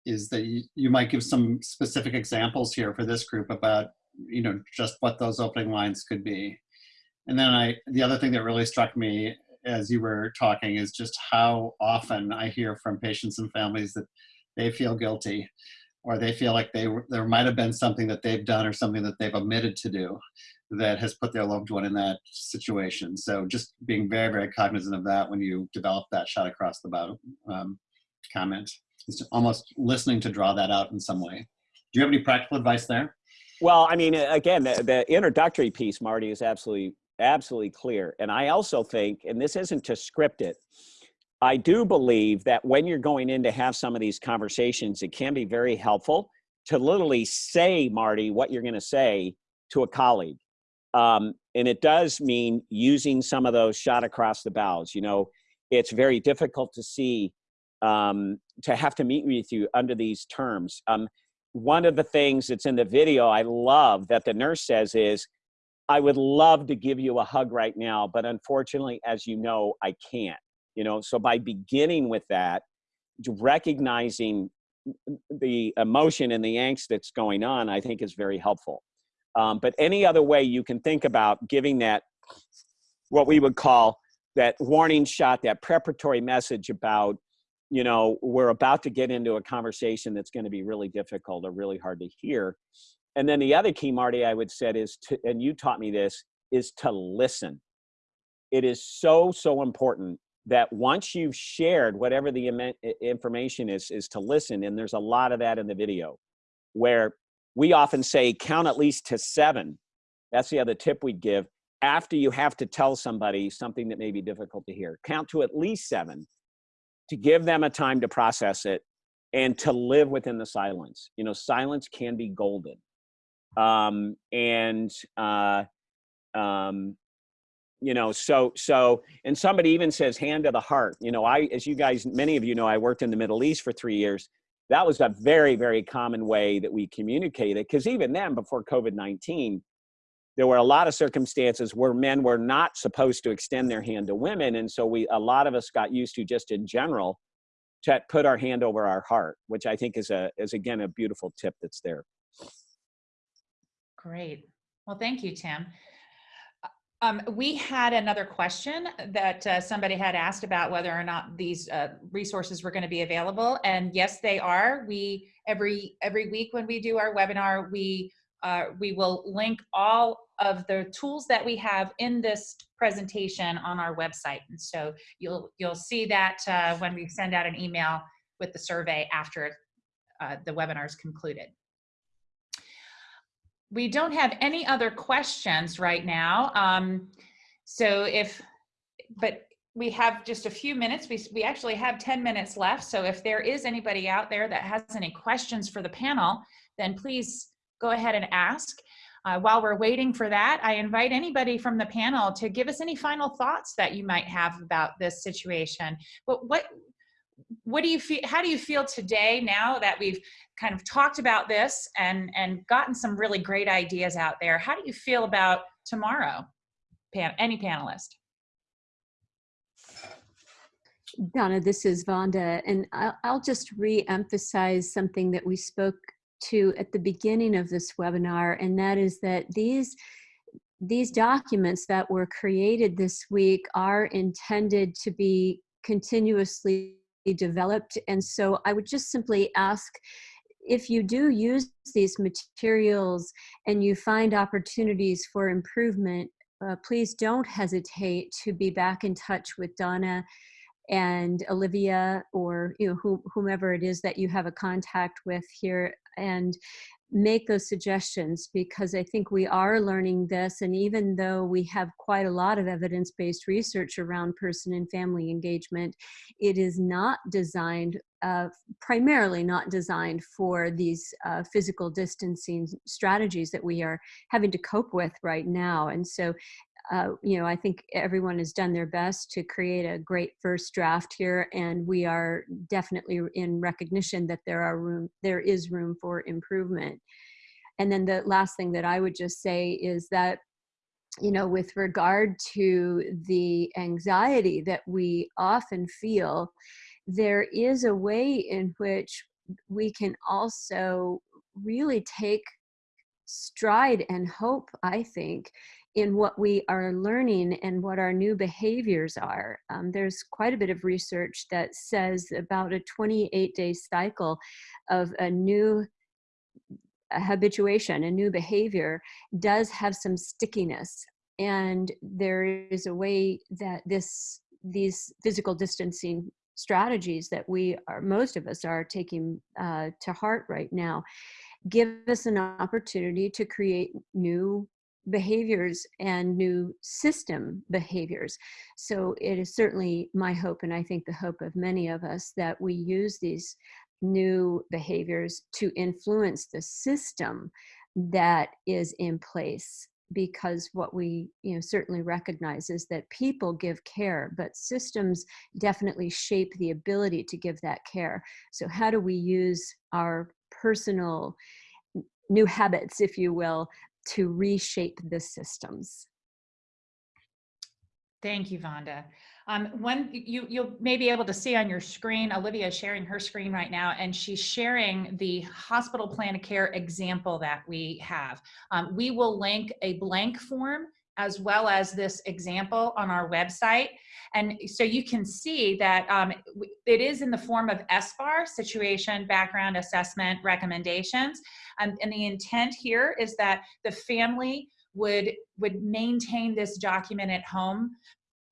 is that you, you might give some specific examples here for this group about, you know, just what those opening lines could be. And then I, the other thing that really struck me as you were talking is just how often I hear from patients and families that they feel guilty or they feel like they there might have been something that they've done or something that they've omitted to do that has put their loved one in that situation. So just being very, very cognizant of that when you develop that shot across the bow um, comment. It's almost listening to draw that out in some way. Do you have any practical advice there? Well, I mean, again, the, the introductory piece, Marty, is absolutely absolutely clear. And I also think, and this isn't to script it, I do believe that when you're going in to have some of these conversations, it can be very helpful to literally say, Marty, what you're going to say to a colleague. Um, and it does mean using some of those shot across the bows. You know, it's very difficult to see, um, to have to meet with you under these terms. Um, one of the things that's in the video I love that the nurse says is, I would love to give you a hug right now, but unfortunately, as you know, I can't. You know, so by beginning with that, recognizing the emotion and the angst that's going on, I think is very helpful. Um, but any other way you can think about giving that, what we would call that warning shot, that preparatory message about, you know, we're about to get into a conversation that's going to be really difficult or really hard to hear. And then the other key, Marty, I would say is to, and you taught me this, is to listen. It is so, so important that once you've shared whatever the information is, is to listen. And there's a lot of that in the video where we often say count at least to seven. That's the other tip we'd give after you have to tell somebody something that may be difficult to hear. Count to at least seven to give them a time to process it and to live within the silence. You know, silence can be golden um, and uh, um, you know so so and somebody even says hand to the heart. You know i as you guys many of you know i worked in the middle east for three years. That was a very very common way that we communicated because even then before covid-19 there were a lot of circumstances where men were not supposed to extend their hand to women and so we a lot of us got used to just in general to put our hand over our heart which i think is a is again a beautiful tip that's there Great. Well, thank you, Tim. Um, we had another question that uh, somebody had asked about whether or not these uh, resources were going to be available, and yes, they are. We every every week when we do our webinar, we uh, we will link all of the tools that we have in this presentation on our website. And so you'll, you'll see that uh, when we send out an email with the survey after uh, the webinar is concluded. We don't have any other questions right now. Um, so if, but we have just a few minutes. We, we actually have 10 minutes left. So if there is anybody out there that has any questions for the panel, then please go ahead and ask. Uh, while we're waiting for that, I invite anybody from the panel to give us any final thoughts that you might have about this situation. But what, what do you feel, how do you feel today now that we've kind of talked about this and, and gotten some really great ideas out there? How do you feel about tomorrow, Pan, any panelist? Donna, this is Vonda, and I'll, I'll just re-emphasize something that we spoke to at the beginning of this webinar, and that is that these these documents that were created this week are intended to be continuously developed. And so I would just simply ask if you do use these materials and you find opportunities for improvement, uh, please don't hesitate to be back in touch with Donna and Olivia or you know whomever it is that you have a contact with here and make those suggestions because I think we are learning this and even though we have quite a lot of evidence-based research around person and family engagement it is not designed uh, primarily not designed for these uh, physical distancing strategies that we are having to cope with right now. And so uh, you know, I think everyone has done their best to create a great first draft here, and we are definitely in recognition that there are room, there is room for improvement. And then the last thing that I would just say is that, you know, with regard to the anxiety that we often feel, there is a way in which we can also really take stride and hope, I think, in what we are learning and what our new behaviors are. Um, there's quite a bit of research that says about a 28 day cycle of a new habituation, a new behavior does have some stickiness. And there is a way that this these physical distancing strategies that we are, most of us are taking uh, to heart right now, give us an opportunity to create new behaviors and new system behaviors. So it is certainly my hope, and I think the hope of many of us, that we use these new behaviors to influence the system that is in place because what we you know certainly recognize is that people give care but systems definitely shape the ability to give that care so how do we use our personal new habits if you will to reshape the systems. Thank you, Vonda. Um, when you, you'll may be able to see on your screen, Olivia is sharing her screen right now, and she's sharing the hospital plan of care example that we have. Um, we will link a blank form as well as this example on our website. And so you can see that um, it is in the form of SBAR, situation, background, assessment, recommendations. Um, and the intent here is that the family would, would maintain this document at home,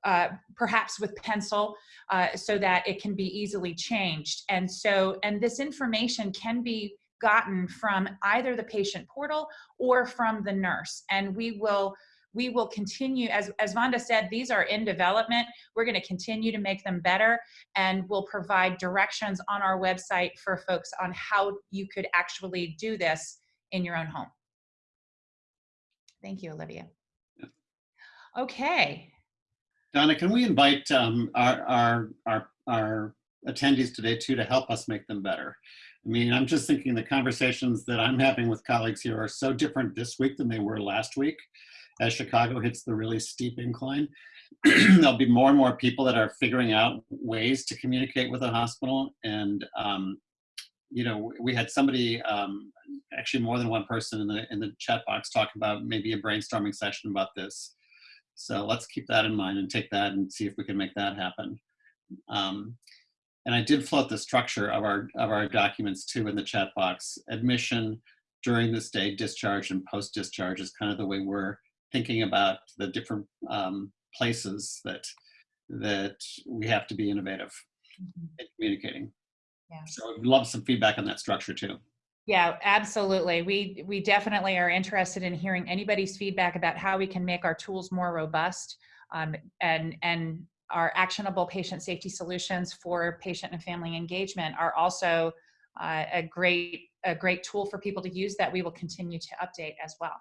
uh, perhaps with pencil, uh, so that it can be easily changed. And so, and this information can be gotten from either the patient portal or from the nurse. And we will we will continue, as, as Vonda said, these are in development. We're gonna continue to make them better and we'll provide directions on our website for folks on how you could actually do this in your own home. Thank you, Olivia. Okay. Donna, can we invite um, our, our, our, our attendees today too to help us make them better? I mean, I'm just thinking the conversations that I'm having with colleagues here are so different this week than they were last week as Chicago hits the really steep incline. <clears throat> There'll be more and more people that are figuring out ways to communicate with a hospital. And, um, you know, we had somebody, um, actually more than one person in the, in the chat box talk about maybe a brainstorming session about this. So let's keep that in mind and take that and see if we can make that happen. Um, and I did float the structure of our, of our documents too in the chat box. Admission, during the stay, discharge, and post-discharge is kind of the way we're thinking about the different um, places that that we have to be innovative in communicating. Yeah. So I'd love some feedback on that structure too. Yeah, absolutely. We we definitely are interested in hearing anybody's feedback about how we can make our tools more robust um, and and our actionable patient safety solutions for patient and family engagement are also uh, a great a great tool for people to use that we will continue to update as well.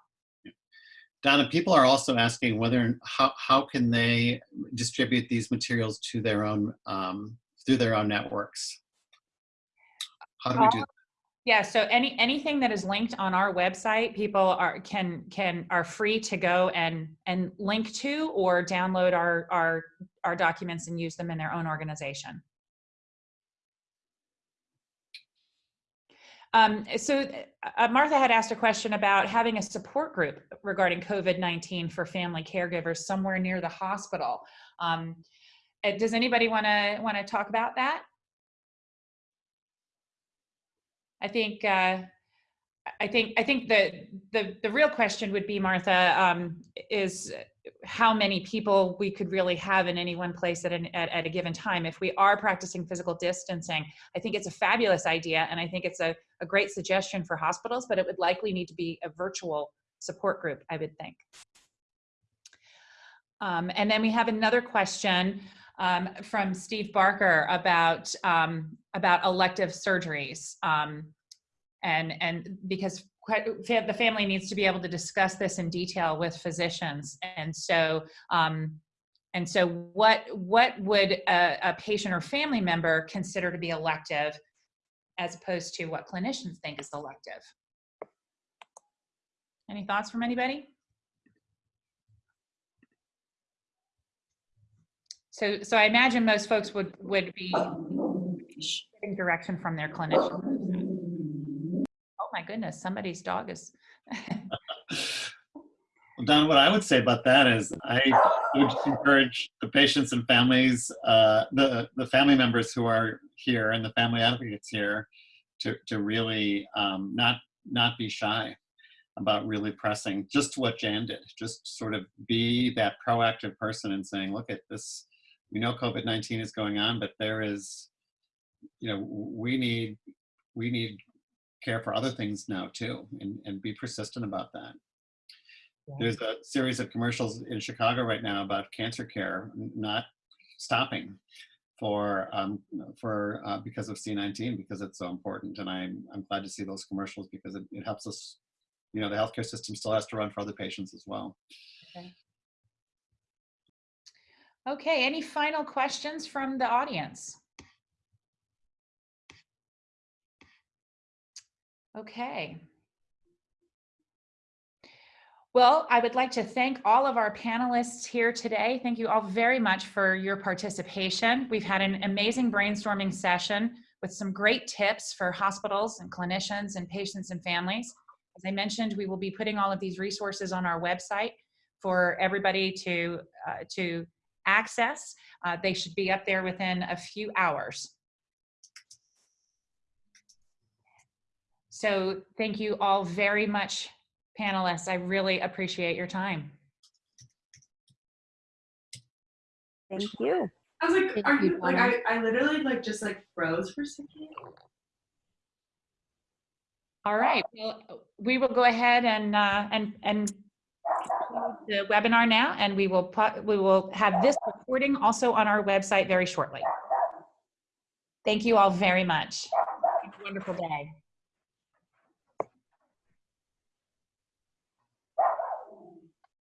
Donna, people are also asking whether how how can they distribute these materials to their own um, through their own networks. How do we do? That? Yeah, so any anything that is linked on our website, people are can can are free to go and and link to or download our our our documents and use them in their own organization. Um, so uh, Martha had asked a question about having a support group regarding COVID-19 for family caregivers somewhere near the hospital. Um, uh, does anybody want to want to talk about that? I think uh, I think I think the the the real question would be Martha um, is how many people we could really have in any one place at, an, at at a given time. If we are practicing physical distancing, I think it's a fabulous idea, and I think it's a a great suggestion for hospitals. But it would likely need to be a virtual support group, I would think. Um, and then we have another question um, from Steve Barker about um, about elective surgeries, um, and and because the family needs to be able to discuss this in detail with physicians, and so um, and so what what would a, a patient or family member consider to be elective, as opposed to what clinicians think is elective? Any thoughts from anybody? So, so I imagine most folks would, would be getting direction from their clinician. My goodness, somebody's dog is. <laughs> Well, Don, what I would say about that is I would encourage the patients and families, uh, the, the family members who are here and the family advocates here to, to really um, not, not be shy about really pressing just what Jan did, just sort of be that proactive person and saying, look at this, we know COVID-19 is going on, but there is, you know, we need, we need care for other things now too, and, and be persistent about that. There's a series of commercials in Chicago right now about cancer care not stopping for um, for uh, because of C19 because it's so important, and I'm I'm glad to see those commercials because it, it helps us. You know, the healthcare system still has to run for other patients as well. Okay. Okay, any final questions from the audience? Okay. Well, I would like to thank all of our panelists here today. Thank you all very much for your participation. We've had an amazing brainstorming session with some great tips for hospitals and clinicians and patients and families. As I mentioned, we will be putting all of these resources on our website for everybody to, uh, to access. Uh, they should be up there within a few hours. So thank you all very much panelists. I really appreciate your time. Thank you. I was like, Thank are you, you like I, I literally like just like froze for a second. All right, well, we will go ahead and, uh, and, and the webinar now, and we will, put we will have this recording also on our website very shortly. Thank you all very much. Have a wonderful day.